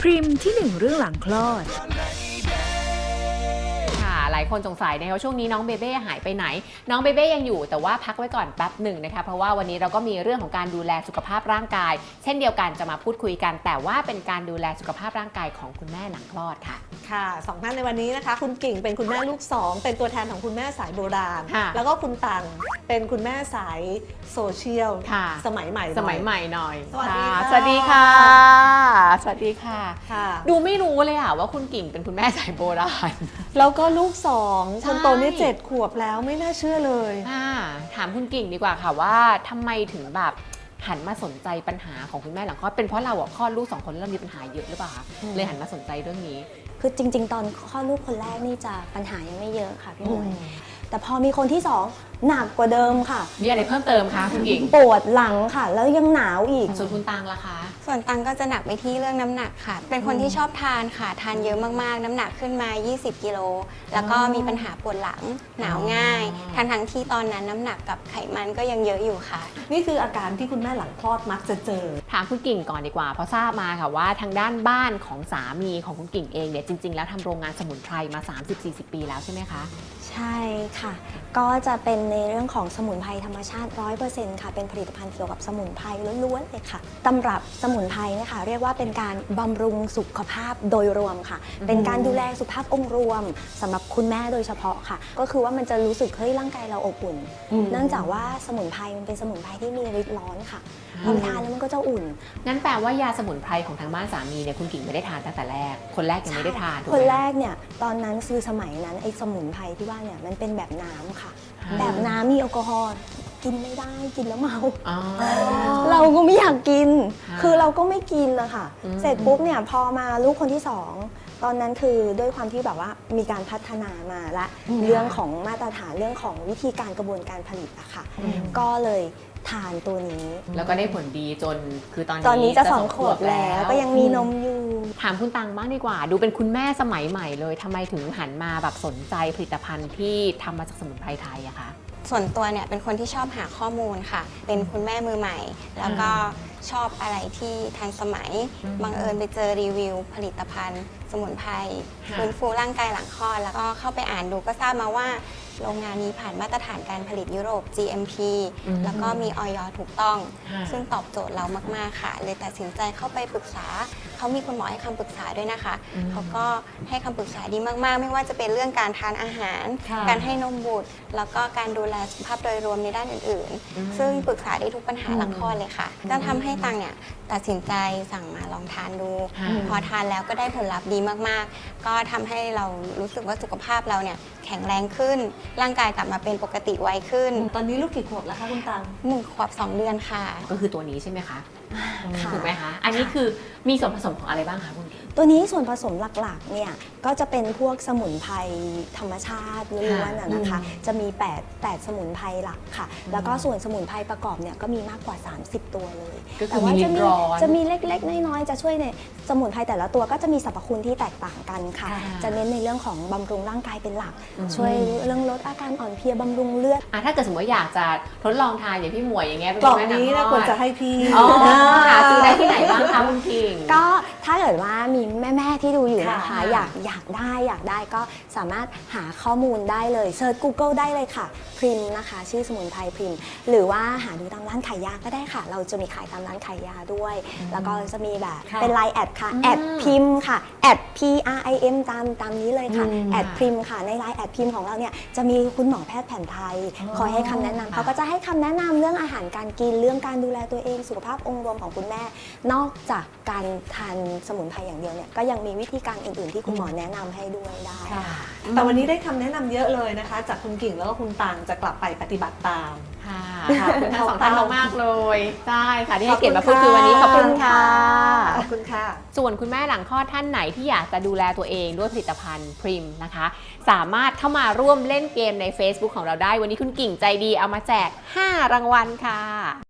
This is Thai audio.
พริมที่หนึ่งเรื่องหลังคลอดค่ะหลายคนสงสัยนะคะว่าช่วงนี้น้องเบเบ้หายไปไหน น้องเบเบ้ยังอยู่แต่ว่าพักไว้ก่อนแป๊บหนึ่งนะคะเพราะว่าวันนี้เราก็มีเรื่องของการดูแลสุขภาพร่างกาย เช่นเดียวกันจะมาพูดคุยกัน แต่ว่าเป็นการดูแลสุขภาพร่างกายของคุณแม่หลังคลอดค่ะ ค่ะสองท่านในวันนี้นะคะ คุณกิ่งเป็นคุณแม่ลูกสองเป็นตัวแทนของคุณแม่สายโบราณ ค่ะแล้วก็คุณตังเป็นคุณแม่สายโซเชียลค่ะ สมัยใหม่หน่อสมัยใหม่หน่อยสวัสดีค่ะค่ะ สวัสดีค่ะ สวัสดีค่ะ ค่ะ ดูไม่รู้เลยอะว่าคุณกิ่งเป็นคุณแม่สายโบราณ แล้วก็ลูกสองใช่ คนโตเนี่ยเจ็ดขวบแล้วไม่น่าเชื่อเลยค่ะถามคุณกิ่งดีกว่าค่ะว่าทำไมถึงแบบ หันมาสนใจปัญหาของคุณแม่หลังคลอดเป็นเพราะเราอะคลอดลูกสองคนแล้วเรามีปัญหาเยอะหรือเปล่าคะอืมเลยหันมาสนใจเรื่องนี้ คือจริง ๆ ตอนคลอดลูกคนแรกนี่จะปัญหายังไม่เยอะค่ะพี่หมวยอืมแต่พอมีคนที่สอง หนักกว่าเดิมค่ะ มีอะไรเพิ่มเติมคะคุณกิ่งปวดหลังค่ะ แล้วยังหนาวอีก ส่วนคุณตังล่ะคะ ส่วนตังก็จะหนักไปที่เรื่องน้ำหนักค่ะ เป็นคนที่ชอบทานค่ะ ทานเยอะมากๆ น้ำหนักขึ้นมา 20 กิโล แล้วก็มีปัญหาปวดหลัง หนาวง่ายอ๋อทั้งทั้งๆที่ตอนนั้นน้ำหนักกับไขมันก็ยังเยอะอยู่ค่ะ นี่คืออาการที่คุณแม่หลังคลอดมักจะเจอ ถามคุณกิ่งก่อนดีกว่า เพราะทราบมาค่ะว่าทางด้านบ้านของสามีของคุณกิ่งเองเนี่ยจริง ๆ แล้วทำโรงงานสมุนไพรมา 30-40 ปีแล้วใช่ไหมคะ ใช่ค่ะ ก็จะเป็นในเรื่องของสมุนไพรธรรมชาติ 100%ค่ะ เป็นผลิตภัณฑ์เกี่ยวกับสมุนไพรล้วนๆเลยค่ะตำรับสมุนไพรเนะคะ เรียกว่าเป็นการบำรุงสุขภาพโดยรวมค่ะ เป็นการดูแลสุขภาพองค์รวมสำหรับคุณแม่โดยเฉพาะค่ะ ก็คือว่ามันจะรู้สึกเฮ้ยร่างกายเราอบอุ่นอืมเนื่องจากว่าสมุนไพรมันเป็นสมุนไพรที่มีฤทธิ์ร้อนค่ะพอไปทานแล้วมันก็จะอุ่น งั้นแปลว่ายาสมุนไพรของทางบ้านสามีเนี่ยคุณกิ่งไม่ได้ทานตั้งแต่แรก คนแรกยังไม่ได้ทานถูกคนไหมแรกเนี่ยตอนนั้นคือสมัยนั้นไอ้สมุนไพรที่ว่าเนี่ยมันเป็นแบบน้ำค่ะอ่าแบบน้ำมีแอลกอฮอล์กินไม่ได้กินแล้วเมาอ๋อเราก็ไม่อยากกินค่ะคือเราก็ไม่กินเลยค่ะอืมเสร็จปุ๊บเนี่ยพอมาลูกคนที่สองตอนนั้นคือด้วยความที่แบบว่ามีการพัฒนามาละอืมเรื่องของมาตรฐานเรื่องของวิธีการกระบวนการผลิตอะค่ะอืมก็เลย ทานตัวนี้ แล้วก็ได้ผลดีจนคือตอนนี้ตอนนี้จะสองขวบแล้ว ก็ยังมีนมอยู่ ถามคุณตังบ้างดีกว่า ดูเป็นคุณแม่สมัยใหม่เลยทำไมถึงหันมาแบบสนใจผลิตภัณฑ์ที่ทำมาจากสมุนไพรไทยอะคะส่วนตัวเนี่ยเป็นคนที่ชอบหาข้อมูลค่ะ เป็นคุณแม่มือใหม่ แล้วก็ชอบอะไรที่ทันสมัยอืมบังเอิญไปเจอรีวิว ผลิตภัณฑ์ สมุนไพรค่ะฟื้นฟูร่างกายหลังคลอด แล้วก็เข้าไปอ่านดูก็ทราบมาว่า โรงงานนี้ผ่านมาตรฐานการผลิตยุโรป GMP อืมแล้วก็มีออยถูกต้องค่ะซึ่งตอบโจทย์เรามาก ๆ ค่ะ เลยตัดสินใจเข้าไปปรึกษา เขามีคุณหมอให้คำปรึกษาด้วยนะคะอืมเขาก็ให้คำปรึกษาดีมาก ๆ ไม่ว่าจะเป็นเรื่องการทานอาหารค่ะการให้นมบุตร แล้วก็การดูแลสุขภาพโดยรวมในด้านอื่นอืมๆซึ่งปรึกษาได้ทุกปัญหาอืมหลังคลอดเลยค่ะ ก็ทำให้ตังเนี่ยตัดสินใจสั่งมาลองทานดูค่ะพอทานแล้วก็ได้ผลลัพธ์ดีมาก ๆ ก็ทำให้เรารู้สึกว่าสุขภาพเราเนี่ยแข็งแรงขึ้นร่างกายกลับมาเป็นปกติไวขึ้น ตอนนี้ลูกกี่ขวบแล้วคะคุณตังหนึ่งขวบสองเดือนค่ะ ก็คือตัวนี้ใช่ไหมคะค่ะถูกไหมคะ อันนี้คือมีส่วนผสมของอะไรบ้างคะคุณกิ่งตัวนี้ส่วนผสมหลักๆ เนี่ยก็จะเป็นพวกสมุนไพรธรรมชาติล้วนๆอะนะคะอืมจะมี 8 8 สมุนไพรหลักค่ะ แล้วก็ส่วนสมุนไพรประกอบเนี่ยก็มีมากกว่า 30 ตัวเลย ก็คือแต่ว่ามีจะลิ้นมีร้อนจะมีเล็กๆ น้อยๆ จะช่วยในสมุนไพรแต่ละตัวก็จะมีสรรพคุณที่แตกต่างกันค่ะค่ะจะเน้นในเรื่องของบำรุงร่างกายเป็นหลัก อืม ช่วยเรื่องลดอาการอ่อนเพลียบำรุงเลือด อะถ้าเกิดสมมติว่าอยากจะทดลองทานอย่างพี่หมวยอย่างเงี้ยเป็นกล่องแม่ำนี้นะทอดควรจะให้พี่อ๋อหาซื้อได้ที่ไหนบ้างคะคุณกิ่ง ก็ถ้าเกิดว่ามีแม่ๆที่ดูอยู่นะคะ ค่ะ อยากอยากได้อยากได้ก็สามารถหาข้อมูลได้เลยเซิร์ช Google ได้เลยค่ะ พริมนะคะ ชื่อสมุนไพรพริม หรือว่าหาดูตามร้านขายยาก็ได้ค่ะ เราจะมีขายตามร้านขายยาด้วย แล้วก็จะมีแบบค่ะเป็นไลน์แอดค่ะอืมแอดพิมค่ะแอด P R I M ตามตามนี้เลยค่ะอืม แอดพริมค่ะในไลน์แอดพริมของเราเนี่ยจะมีคุณหมอแพทย์แผนไทย คอยให้คำแนะนำเขาก็จะให้คำแนะนำเรื่องอาหารการกินเรื่องการดูแลตัวเองสุขภาพองค์รวมของคุณแม่ นอกจากการทานสมุนไพรอย่างเดียวเนี่ยก็ยังมีวิธีการอื่นๆ ที่คุณหมอแนะนำให้ด้วยได้ค่ะ แต่วันนี้ได้คำแนะนำเยอะเลยนะคะ จากคุณกิ่งแล้วก็คุณตังจะกลับไปปฏิบัติตามค่ะค่ะขอบคุณทั้งสองท่านมากๆเลยใช่ค่ะที่ให้ขอบคุณเกียรติมาพูดคุยวันนี้ขอบคุณค่ะ ขอบคุณค่ะ ส่วนคุณแม่หลังคลอดท่านไหนที่อยากจะดูแลตัวเองด้วยผลิตภัณฑ์พริมนะคะ สามารถเข้ามาร่วมเล่นเกมใน Facebook ของเราได้ วันนี้คุณกิ่งใจดีเอามาแจก 5 รางวัลค่ะ